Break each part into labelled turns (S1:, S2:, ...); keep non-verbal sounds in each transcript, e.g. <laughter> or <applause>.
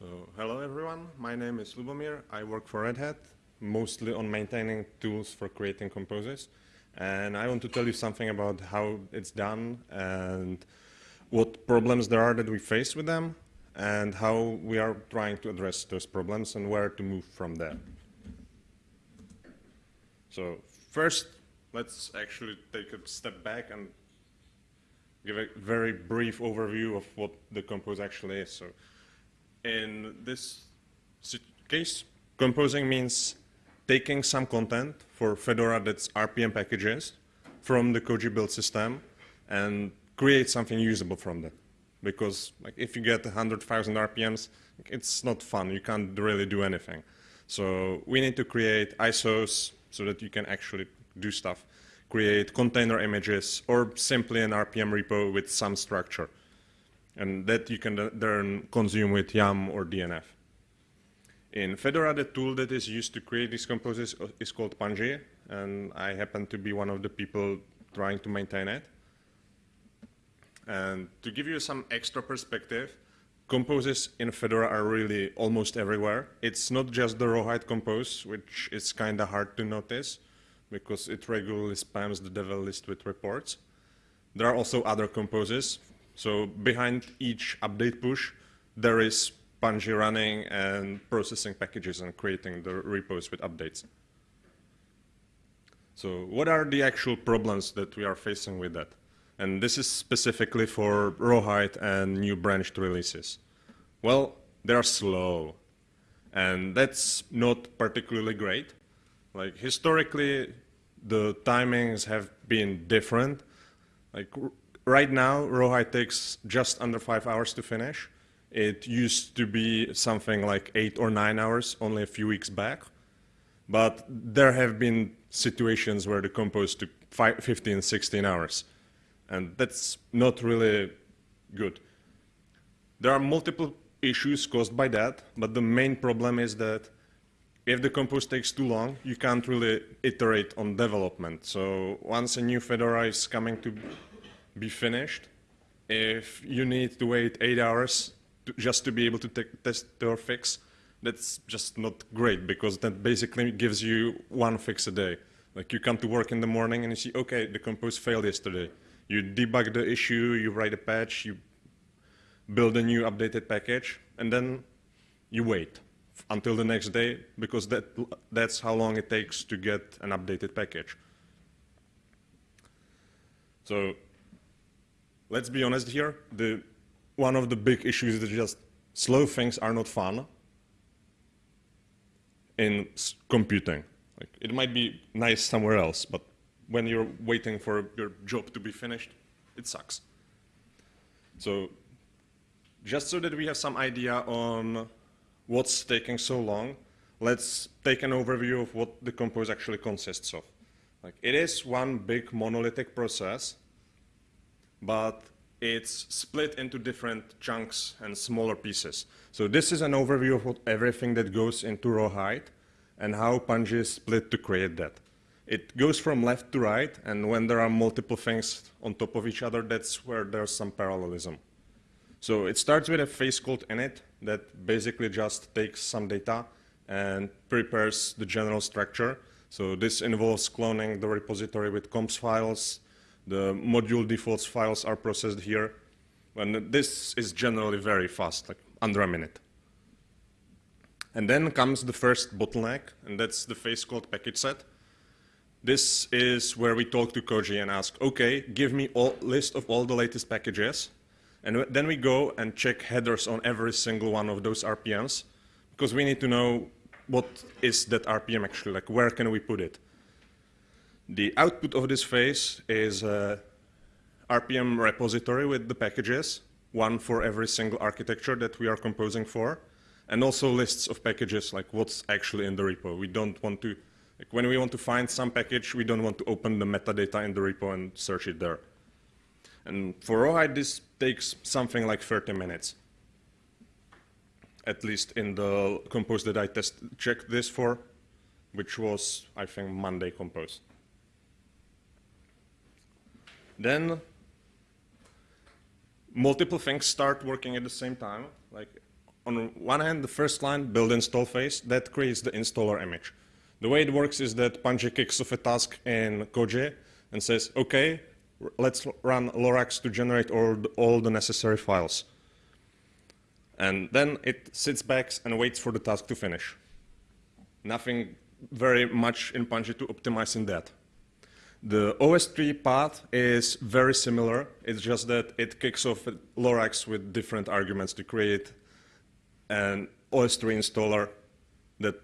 S1: So, hello everyone, my name is Lubomir. I work for Red Hat, mostly on maintaining tools for creating composes. And I want to tell you something about how it's done and what problems there are that we face with them and how we are trying to address those problems and where to move from there. So first, let's actually take a step back and give a very brief overview of what the compose actually is. So in this case, composing means taking some content for Fedora that's RPM packages from the Koji build system and create something usable from that. Because like, if you get 100,000 RPMs, it's not fun. You can't really do anything. So we need to create ISOs so that you can actually do stuff. Create container images or simply an RPM repo with some structure and that you can uh, then consume with YUM or DNF. In Fedora, the tool that is used to create these composes uh, is called Pungi, and I happen to be one of the people trying to maintain it. And to give you some extra perspective, composes in Fedora are really almost everywhere. It's not just the rawhide compose, which is kind of hard to notice because it regularly spams the devel list with reports. There are also other composes, so behind each update push, there is Pungi running and processing packages and creating the repos with updates. So what are the actual problems that we are facing with that? And this is specifically for Rawhide and new branched releases. Well, they're slow. And that's not particularly great. Like historically, the timings have been different. Like right now, Rawhide takes just under five hours to finish. It used to be something like eight or nine hours only a few weeks back. But there have been situations where the compose took five, 15, 16 hours. And that's not really good. There are multiple issues caused by that, but the main problem is that if the compose takes too long, you can't really iterate on development. So once a new Fedora is coming to be finished, if you need to wait eight hours to, just to be able to test your fix, that's just not great because that basically gives you one fix a day. Like you come to work in the morning and you see, okay, the compose failed yesterday. You debug the issue, you write a patch, you build a new updated package, and then you wait until the next day because that, that's how long it takes to get an updated package. So let's be honest here, the, one of the big issues is just slow things are not fun in computing. Like, it might be nice somewhere else, but when you're waiting for your job to be finished, it sucks. So just so that we have some idea on what's taking so long, let's take an overview of what the compose actually consists of. Like, it is one big monolithic process but it's split into different chunks and smaller pieces. So this is an overview of what, everything that goes into Rawhide and how Pungi is split to create that. It goes from left to right, and when there are multiple things on top of each other, that's where there's some parallelism. So it starts with a phase called init that basically just takes some data and prepares the general structure. So this involves cloning the repository with comps files, the module defaults files are processed here. And this is generally very fast, like under a minute. And then comes the first bottleneck, and that's the phase called package set. This is where we talk to Koji and ask, okay, give me a list of all the latest packages. And then we go and check headers on every single one of those RPMs, because we need to know what is that RPM actually, like where can we put it. The output of this phase is a RPM repository with the packages, one for every single architecture that we are composing for, and also lists of packages, like what's actually in the repo. We don't want to, like when we want to find some package, we don't want to open the metadata in the repo and search it there. And for Rawhide, this takes something like 30 minutes, at least in the compose that I test checked this for, which was, I think, Monday compose. Then multiple things start working at the same time. Like on one hand, the first line, build install phase, that creates the installer image. The way it works is that Pungi kicks off a task in Koji and says, okay, let's run Lorax to generate all the, all the necessary files. And then it sits back and waits for the task to finish. Nothing very much in Pungi to optimize in that. The OSTree path is very similar. It's just that it kicks off Lorax with different arguments to create an OSTree installer that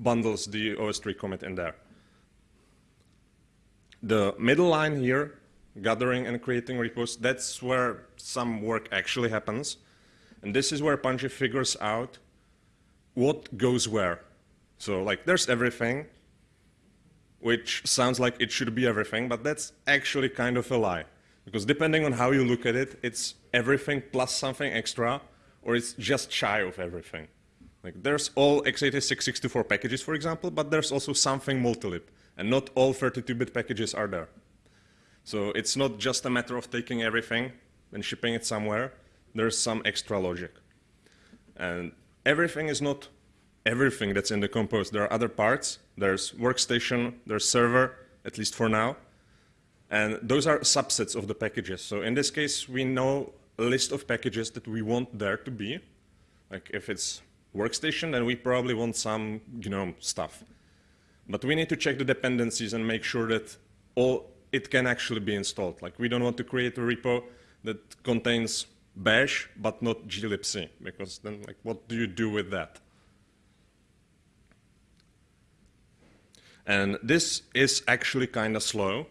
S1: bundles the OSTree commit in there. The middle line here, gathering and creating repos, that's where some work actually happens. And this is where Pungi figures out what goes where. So like there's everything, which sounds like it should be everything, but that's actually kind of a lie. Because depending on how you look at it, it's everything plus something extra, or it's just shy of everything. Like there's all x86 64 packages, for example, but there's also something multilib, and not all 32-bit packages are there. So it's not just a matter of taking everything and shipping it somewhere. There's some extra logic. And everything is not everything that's in the compose. There are other parts. There's workstation, there's server, at least for now. And those are subsets of the packages. So in this case, we know a list of packages that we want there to be. Like if it's workstation, then we probably want some GNOME stuff. But we need to check the dependencies and make sure that all it can actually be installed. Like we don't want to create a repo that contains bash but not glibc because then like what do you do with that? And this is actually kind of slow.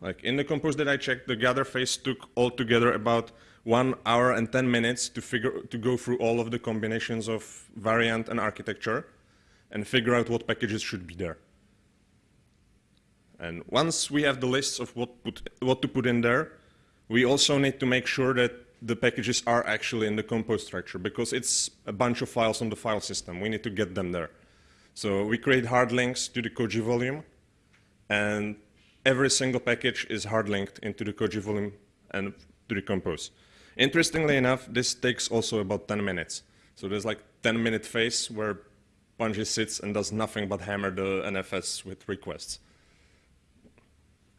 S1: Like in the compose that I checked, the gather phase took altogether about one hour and 10 minutes to, figure, to go through all of the combinations of variant and architecture and figure out what packages should be there. And once we have the lists of what, put, what to put in there, we also need to make sure that the packages are actually in the compose structure because it's a bunch of files on the file system. We need to get them there. So we create hard links to the Koji volume, and every single package is hard linked into the Koji volume and to the compose. Interestingly enough, this takes also about 10 minutes. So there's like 10 minute phase where Pungi sits and does nothing but hammer the NFS with requests.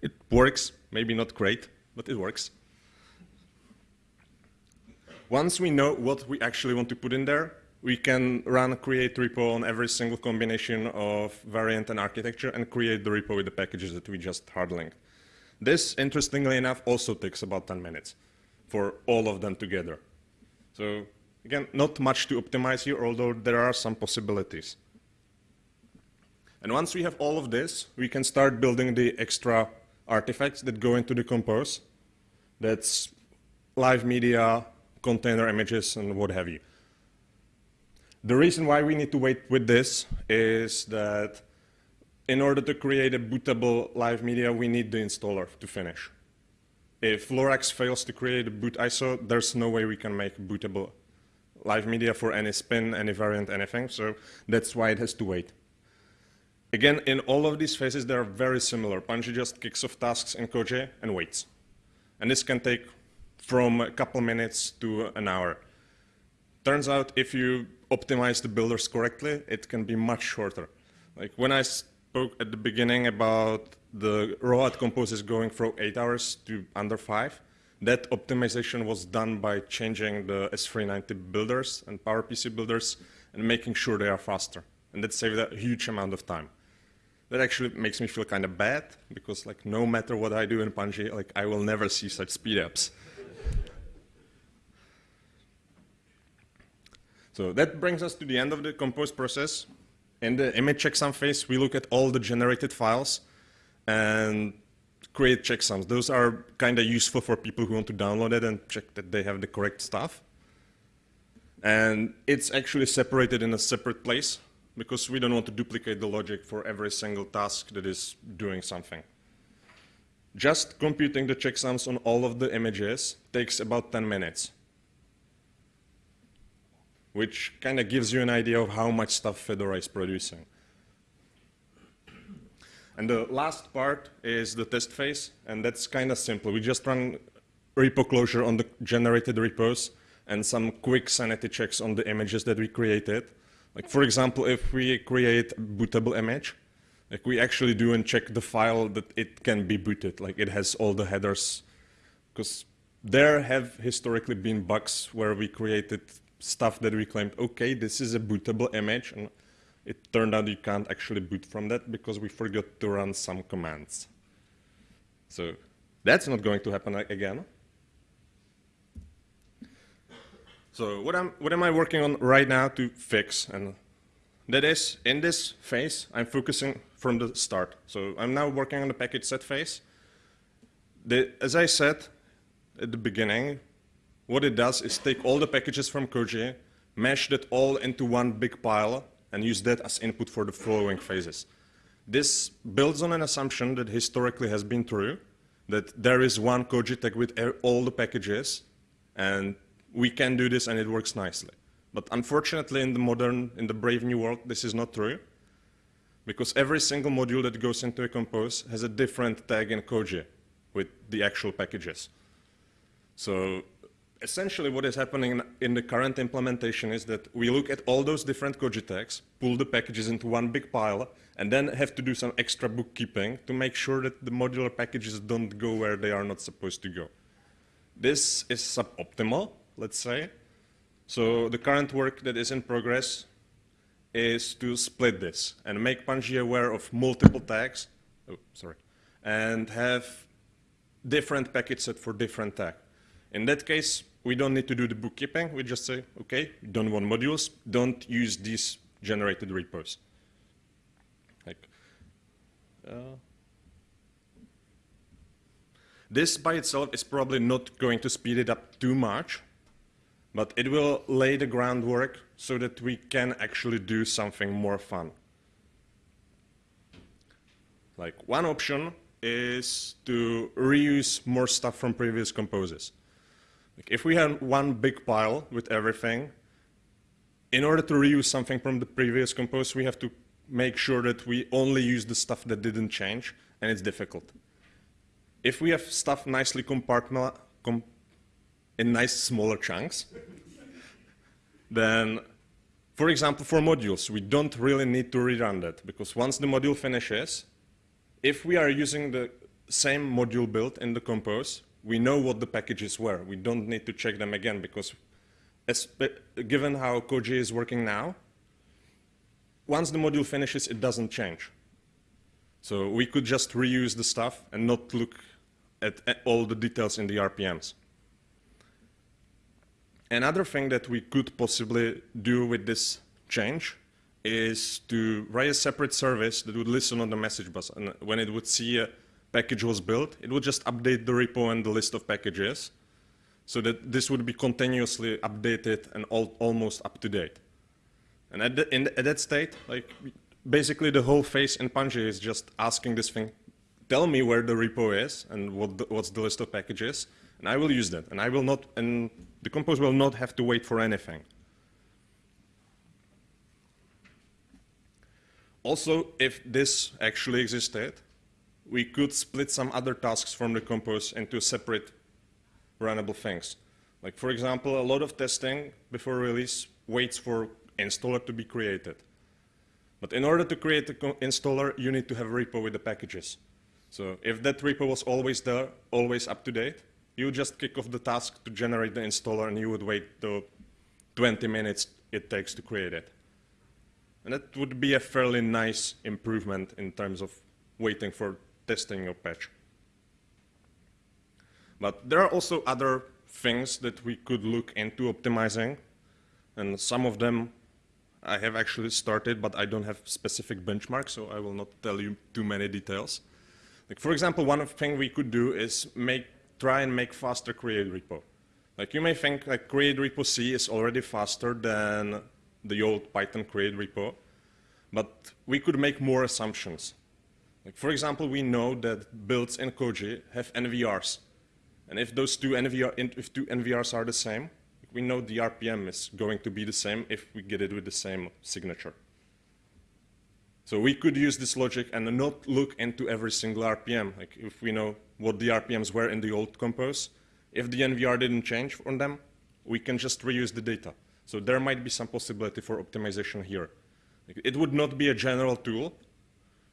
S1: It works, maybe not great, but it works. Once we know what we actually want to put in there, we can run create repo on every single combination of variant and architecture and create the repo with the packages that we just hard linked. This, interestingly enough, also takes about 10 minutes for all of them together. So again, not much to optimize here, although there are some possibilities. And once we have all of this, we can start building the extra artifacts that go into the compose. That's live media, container images, and what have you. The reason why we need to wait with this is that in order to create a bootable live media, we need the installer to finish. If Lorax fails to create a boot ISO, there's no way we can make bootable live media for any spin, any variant, anything. So that's why it has to wait. Again, in all of these phases, they're very similar. Pungi just kicks off tasks in Koji and waits. And this can take from a couple minutes to an hour. Turns out if you optimize the builders correctly, it can be much shorter. Like when I spoke at the beginning about the ROAD composes going from eight hours to under five, that optimization was done by changing the S390 builders and PowerPC builders and making sure they are faster. And that saved a huge amount of time. That actually makes me feel kind of bad because like no matter what I do in Pungi, like I will never see such speedups. So that brings us to the end of the compose process. In the image checksum phase, we look at all the generated files and create checksums. Those are kind of useful for people who want to download it and check that they have the correct stuff. And it's actually separated in a separate place because we don't want to duplicate the logic for every single task that is doing something. Just computing the checksums on all of the images takes about 10 minutes which kind of gives you an idea of how much stuff Fedora is producing. And the last part is the test phase, and that's kind of simple. We just run repo closure on the generated repos, and some quick sanity checks on the images that we created. Like for example, if we create a bootable image, like we actually do and check the file that it can be booted, like it has all the headers. Because there have historically been bugs where we created stuff that we claimed, okay, this is a bootable image, and it turned out you can't actually boot from that because we forgot to run some commands. So that's not going to happen again. So what, am, what am I working on right now to fix? And that is, in this phase, I'm focusing from the start. So I'm now working on the package set phase. The, as I said at the beginning, what it does is take all the packages from Koji, mash that all into one big pile, and use that as input for the following phases. This builds on an assumption that historically has been true, that there is one Koji tag with all the packages, and we can do this and it works nicely. But unfortunately, in the modern, in the brave new world, this is not true, because every single module that goes into a compose has a different tag in Koji with the actual packages. So essentially what is happening in the current implementation is that we look at all those different tags, pull the packages into one big pile, and then have to do some extra bookkeeping to make sure that the modular packages don't go where they are not supposed to go. This is suboptimal, let's say. So the current work that is in progress is to split this and make Pungi aware of multiple tags, oh, sorry, and have different package set for different tag. In that case, we don't need to do the bookkeeping. We just say, okay, don't want modules, don't use these generated repos. Like, uh, this by itself is probably not going to speed it up too much, but it will lay the groundwork so that we can actually do something more fun. Like one option is to reuse more stuff from previous composes. Like if we have one big pile with everything, in order to reuse something from the previous compose, we have to make sure that we only use the stuff that didn't change, and it's difficult. If we have stuff nicely compartmentalized, com in nice smaller chunks, <laughs> then, for example, for modules, we don't really need to rerun that because once the module finishes, if we are using the same module build in the compose, we know what the packages were. We don't need to check them again because as, given how Koji is working now, once the module finishes, it doesn't change. So we could just reuse the stuff and not look at, at all the details in the RPMs. Another thing that we could possibly do with this change is to write a separate service that would listen on the message bus. And when it would see a package was built, it would just update the repo and the list of packages so that this would be continuously updated and almost up to date. And at, the, in, at that state, like basically the whole phase in Pungi is just asking this thing, tell me where the repo is and what the, what's the list of packages, and I will use that. And I will not, and the compose will not have to wait for anything. Also, if this actually existed, we could split some other tasks from the compose into separate runnable things. Like for example, a lot of testing before release waits for installer to be created. But in order to create the installer, you need to have a repo with the packages. So if that repo was always there, always up to date, you just kick off the task to generate the installer and you would wait the 20 minutes it takes to create it. And that would be a fairly nice improvement in terms of waiting for testing your patch. But there are also other things that we could look into optimizing, and some of them I have actually started, but I don't have specific benchmarks, so I will not tell you too many details. Like for example, one thing we could do is make try and make faster create repo. Like you may think like create repo C is already faster than the old Python create repo, but we could make more assumptions. Like for example, we know that builds in Koji have NVRs. And if those two, NVR, if two NVRs are the same, we know the RPM is going to be the same if we get it with the same signature. So we could use this logic and not look into every single RPM. Like if we know what the RPMs were in the old compose, if the NVR didn't change on them, we can just reuse the data. So there might be some possibility for optimization here. It would not be a general tool,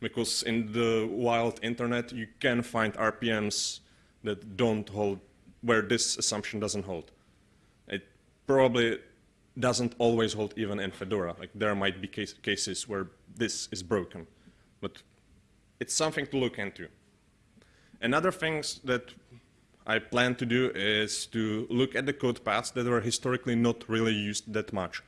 S1: because in the wild internet, you can find RPMs that don't hold, where this assumption doesn't hold. It probably doesn't always hold even in Fedora. Like there might be case, cases where this is broken, but it's something to look into. Another things that I plan to do is to look at the code paths that were historically not really used that much.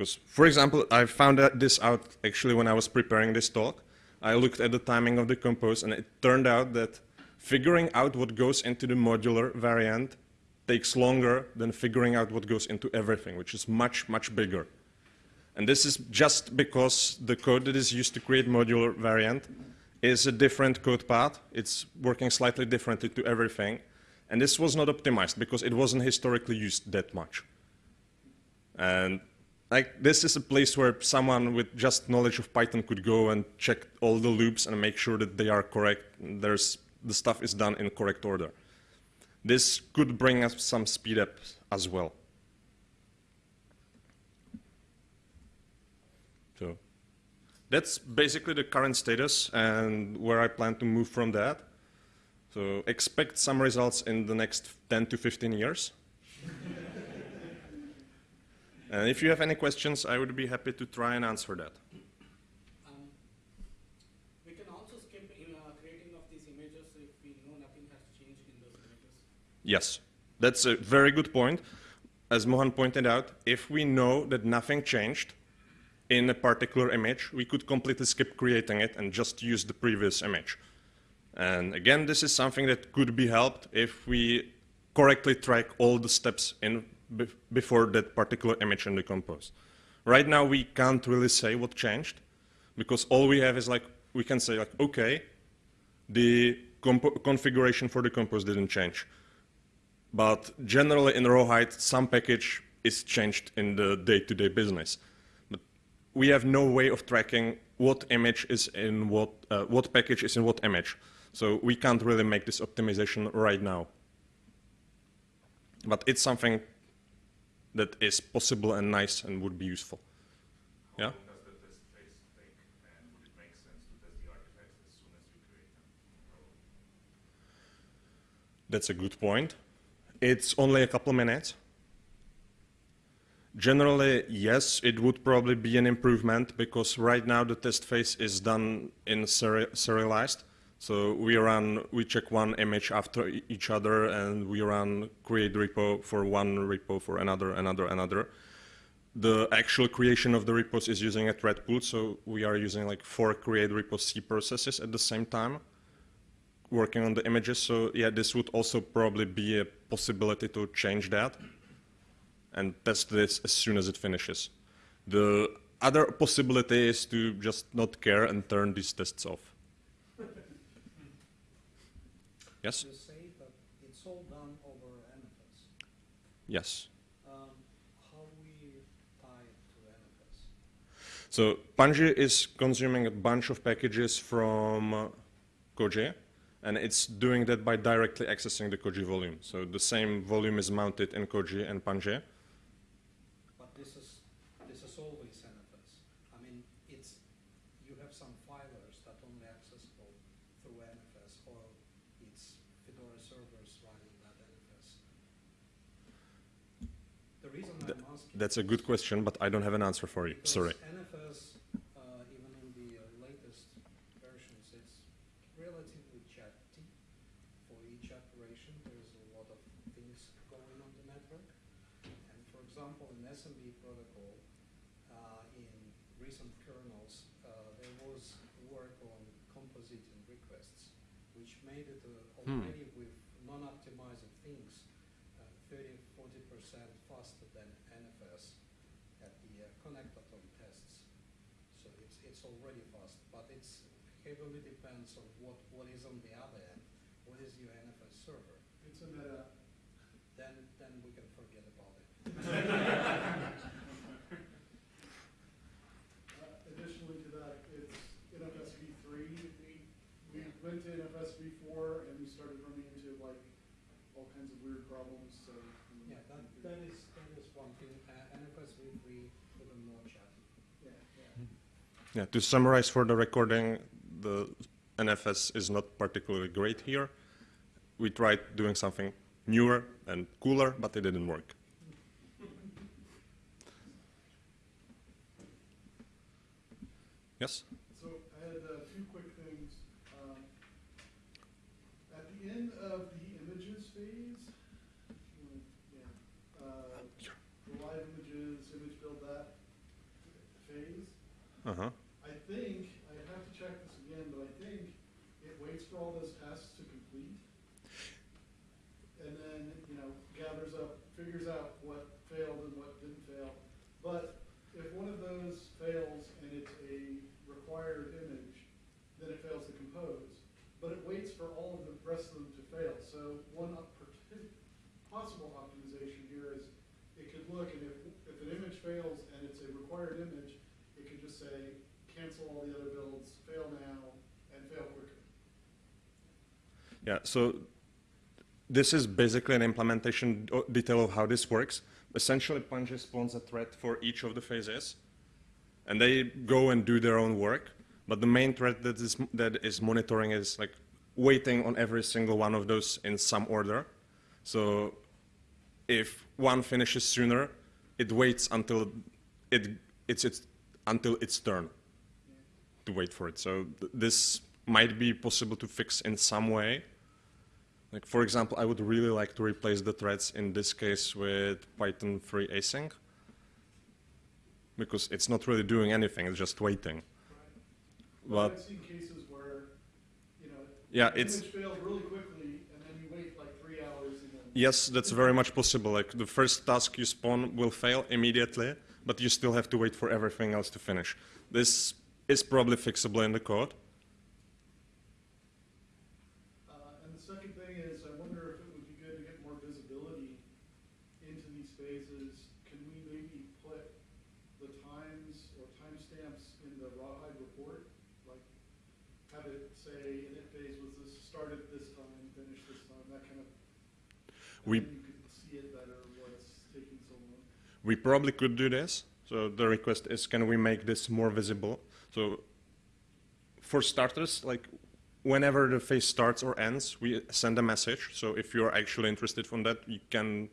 S1: Because, for example, I found this out actually when I was preparing this talk. I looked at the timing of the compose, and it turned out that figuring out what goes into the modular variant takes longer than figuring out what goes into everything, which is much, much bigger. And this is just because the code that is used to create modular variant is a different code path. It's working slightly differently to everything. And this was not optimized because it wasn't historically used that much. And like this is a place where someone with just knowledge of Python could go and check all the loops and make sure that they are correct. There's the stuff is done in correct order. This could bring us some speed up as well. So that's basically the current status and where I plan to move from that. So expect some results in the next 10 to 15 years. And if you have any questions, I would be happy to try and answer that.
S2: Um, we can also skip in uh, creating of these images if we know nothing has changed in those images.
S1: Yes, that's a very good point. As Mohan pointed out, if we know that nothing changed, in a particular image, we could completely skip creating it and just use the previous image. And again, this is something that could be helped if we correctly track all the steps in before that particular image in the compose. Right now, we can't really say what changed because all we have is like, we can say like, okay, the configuration for the compose didn't change. But generally in Rawhide, some package is changed in the day-to-day -day business But we have no way of tracking what image is in what, uh, what package is in what image. So we can't really make this optimization right now. But it's something that is possible and nice and would be useful. Yeah?
S3: Does the test face make sense to test the artifact as soon as you create it?
S1: That's a good point. It's only a couple minutes. Generally, yes, it would probably be an improvement because right now the test phase is done in seri serialized. So we run, we check one image after each other and we run create repo for one repo for another, another, another. The actual creation of the repos is using a thread pool, so we are using like four create repo C processes at the same time working on the images. So yeah, this would also probably be a possibility to change that and test this as soon as it finishes. The other possibility is to just not care and turn these tests off. Yes?
S4: You say that it's all done over NFS.
S1: Yes.
S4: Um, how we tie it to NFS?
S1: So Pungi is consuming a bunch of packages from uh, Koji, and it's doing that by directly accessing the Koji volume. So the same volume is mounted in Koji and Pungi. That's a good question, but I don't have an answer for you.
S4: Because
S1: Sorry.
S4: NFS, uh, even in the uh, latest versions, it's relatively chatty. For each operation, there's a lot of things going on the network. And for example, in SMB protocol, uh, in recent kernels, uh, there was work on compositing requests, which made it uh,
S1: Hmm.
S4: already with non-optimized things, uh, 30, 40% faster than NFS at the uh, connectathon tests. So it's, already fast, but it's heavily depends on what, what is on the other end. What is your NFS server?
S5: It's a meta.
S4: Then, then we can forget about it.
S5: Uh, Additionally to that, it's NFS v3. We, we went to NFS v4 and we started running into like all kinds of weird problems, so. we-
S4: Yeah, that, that is, that is one thing, uh, NFS v three, even more chatty.
S5: Yeah, yeah.
S1: Yeah, to summarize for the recording, the NFS is not particularly great here. We tried doing something newer and cooler, but it didn't work. Yes?
S5: So I had uh, two quick things. Um, At the end of the images phase, yeah, uh, the live images, image build that phase,
S1: Uh-huh.
S5: I think, I have to check this again, but I think it waits for all those tasks to complete. And then, you know, gathers up, figures out what failed and what didn't fail. But if one of those fails and it's a required image, then it fails to compose. But it waits for all of the rest of them to fail. So one possible optimization here is it could look and if, if an image fails and it's a required image, it could just say, cancel all the other builds, fail now, and fail quicker.
S1: Yeah, so this is basically an implementation uh, detail of how this works. Essentially, Pungi spawns a thread for each of the phases, and they go and do their own work. But the main thread that is, that is monitoring is like waiting on every single one of those in some order. So if one finishes sooner, it waits until it, it's, it's, until its turn to wait for it. So th- this might be possible to fix in some way. Like for example, I would really like to replace the threads in this case with Python 3 async because it's not really doing anything, it's just waiting.
S5: But
S1: But
S5: I've seen cases where, you know,
S1: Yeah,
S5: the
S1: it's-
S5: image fails really quickly, and then you wait like three hours, and then.
S1: yes, that's very much possible. Like the first task you spawn will fail immediately, but you still have to wait for everything else to finish. This is probably fixable in the code.
S5: Uh, and the second thing is, I wonder if it would be good to get more visibility into these phases. Can we maybe put the times or timestamps in the rawhide report? Like, have it say, init phase was this, started this time, finished this time, that kind of.
S1: We-
S5: You could see it better, what's taking so long.
S1: We probably could do this. So the request is, can we make this more visible? So for starters, like whenever the phase starts or ends, we send a message. So if you're actually interested from that, you can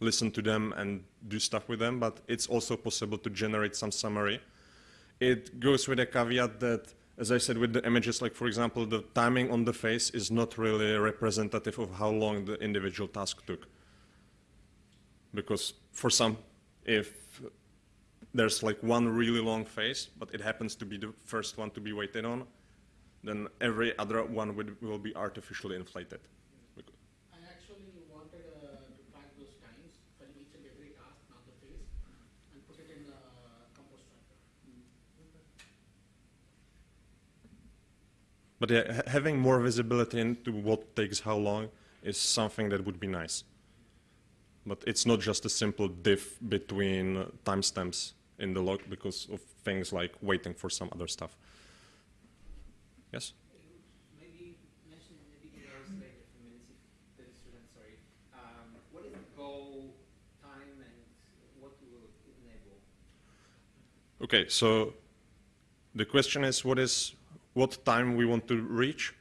S1: listen to them and do stuff with them. But it's also possible to generate some summary. It goes with a caveat that, as I said with the images, like for example, the timing on the face is not really representative of how long the individual task took because for some, if there's like one really long phase, but it happens to be the first one to be waited on, then every other one would, will be artificially inflated.
S2: I actually wanted uh, to track those times for each and every task, not the phase, and put it in the compose tracker.
S1: But yeah, having more visibility into what takes how long is something that would be nice. But it's not just a simple diff between timestamps in the log because of things like waiting for some other stuff. Yes?
S6: Maybe mention maybe give us like a few minutes if the student, sorry. Um, what is the goal time and what will it enable?
S1: Okay, so the question is what is what time we want to reach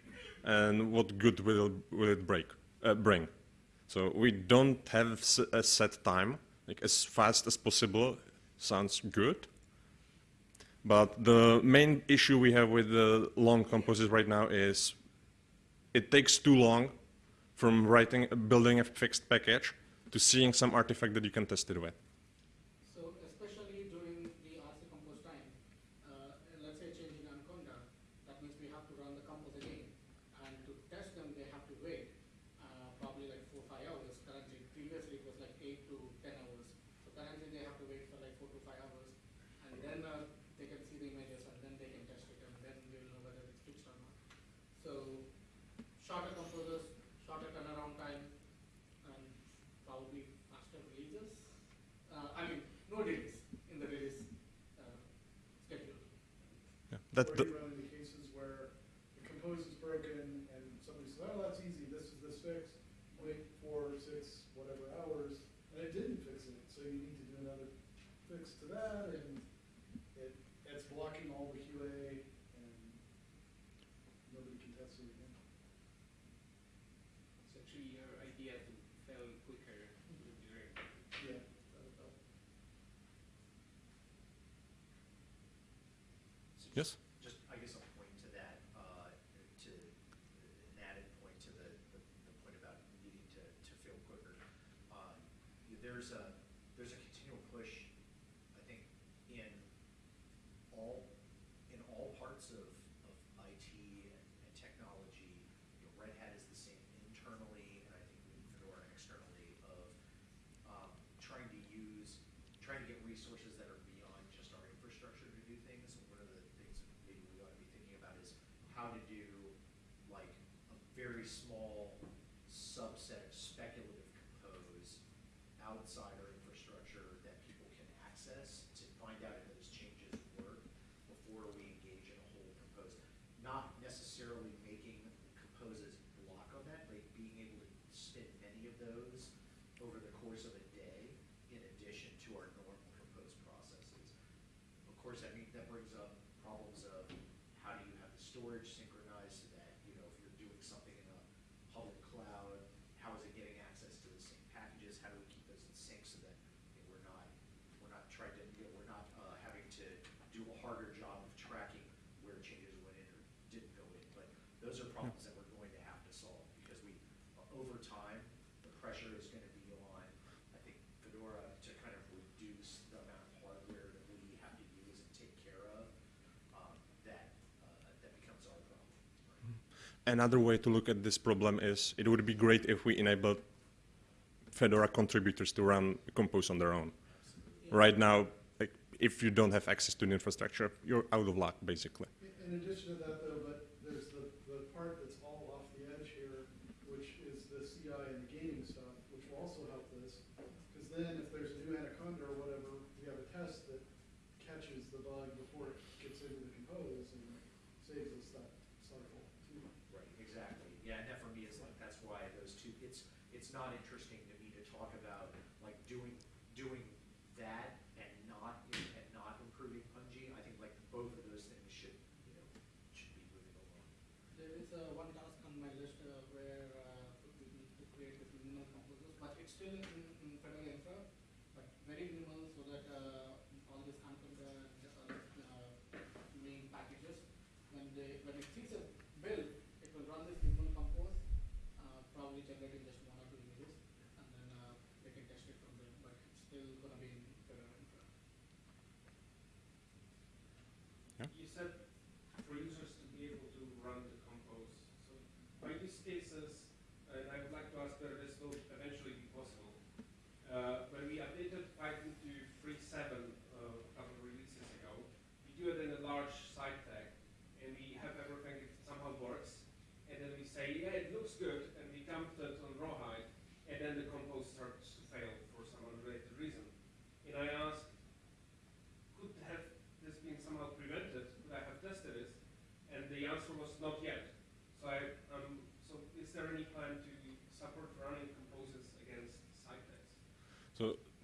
S1: and what good will, will it break, uh, bring. So we don't have s- a set time, like as fast as possible sounds good. But the main issue we have with the long composites right now is it takes too long from writing, building a fixed package to seeing some artifact that you can test it with.
S2: that the,
S5: run into cases where the component is broken and somebody says, oh, that's easy, this is this fix, wait four, six,
S7: whatever hours, and it didn't fix it, so you need to do another fix to that, and it, it's blocking all the QA, and nobody can test it again. It's actually your idea to fail quicker. Yeah. Yes? course, that, that brings up
S1: Another way to look at this problem is it would be great if we enabled Fedora contributors to run Compose on their own. Yeah. Right now, like, if you don't have access to the infrastructure, you're out of luck, basically.
S5: In addition to that,
S7: it's not interesting to me to talk about like doing doing that and not and not improving Pungi. I think like both of those things should you know should be moving along.
S2: There is uh, one task on my list uh, where uh, we need to create the minimal composers, but it's still in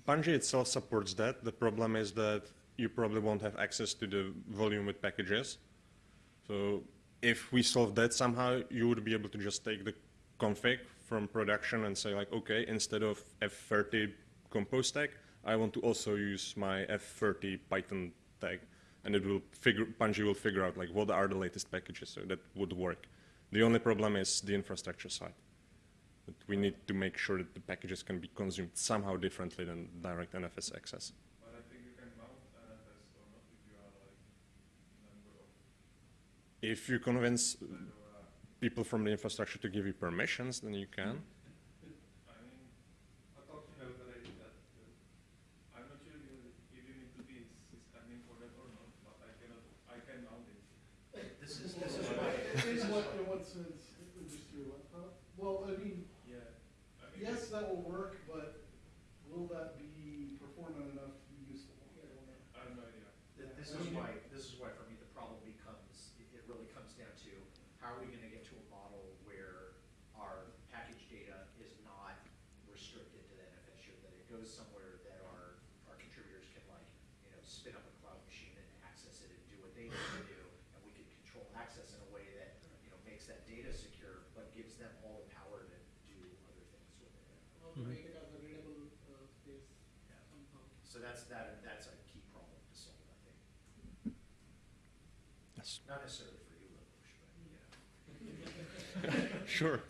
S1: Pungi itself supports that. The problem is that you probably won't have access to the volume with packages. So if we solve that somehow, you would be able to just take the config from production and say like, okay, instead of F30 compose tag, I want to also use my F30 Python tag. And it will figure, Pungi will figure out like what are the latest packages, so that would work. The only problem is the infrastructure side. But we need to make sure that the packages can be consumed somehow differently than direct NFS access.
S8: If you
S1: convince people from the infrastructure to give you permissions, then you can.
S9: Mm -hmm. that
S7: data secure, but gives them all the power to do other things with it.
S2: Mm-hmm.
S7: So that's that. That's a key problem to solve, I think.
S2: Yes.
S7: Not necessarily for you, but <laughs>
S2: sure.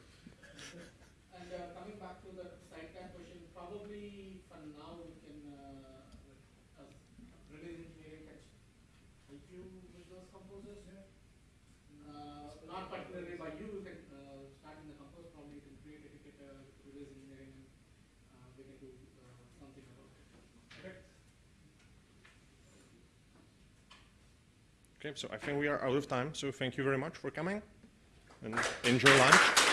S2: Okay, so I think we are out of time. So thank you very much for coming and enjoy lunch.